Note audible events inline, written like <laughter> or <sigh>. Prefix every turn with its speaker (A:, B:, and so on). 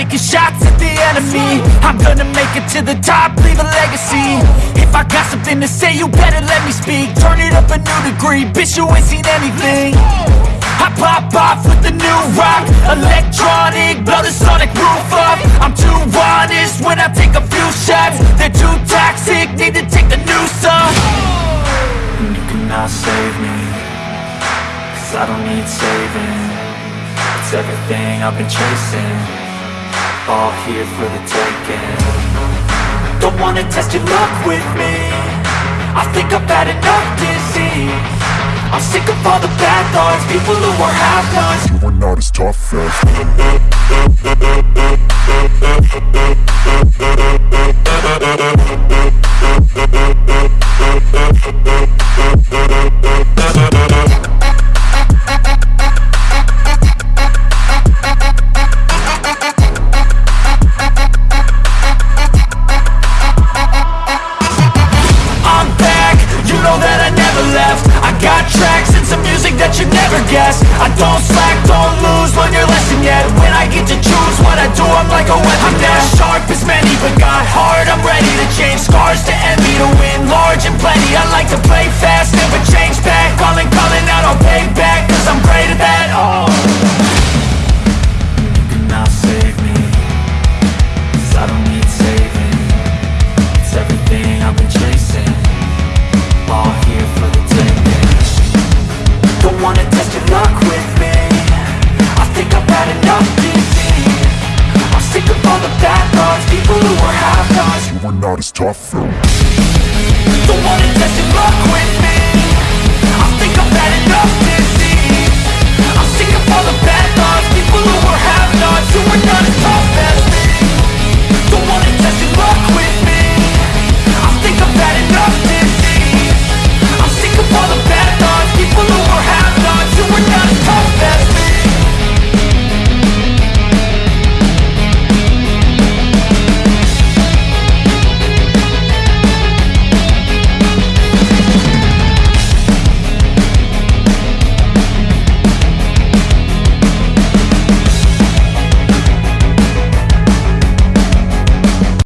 A: taking shots at the enemy. I'm gonna make it to the top, leave a legacy. If I got something to say, you better let me speak. Turn it up a new degree, bitch you ain't seen anything. I pop off with the new rock Electronic, blow the sonic roof up. I'm too honest when I take a few shots. They're too toxic, need to take the new off. And you cannot save me Cause I don't need saving. It's everything I've been chasing All here for the taking. Don't wanna test your luck with me. I think I've had enough disease. I'm sick of all the bad thoughts People who are half-nots
B: You are not as tough as <laughs>
A: that you never guess. I don't slack, don't lose, learn your lesson yet. When I get to choose what I do, I'm like a weapon. I'm not sharp as many, but got heart, I'm ready to change Scars to
B: not as tough as
A: Don't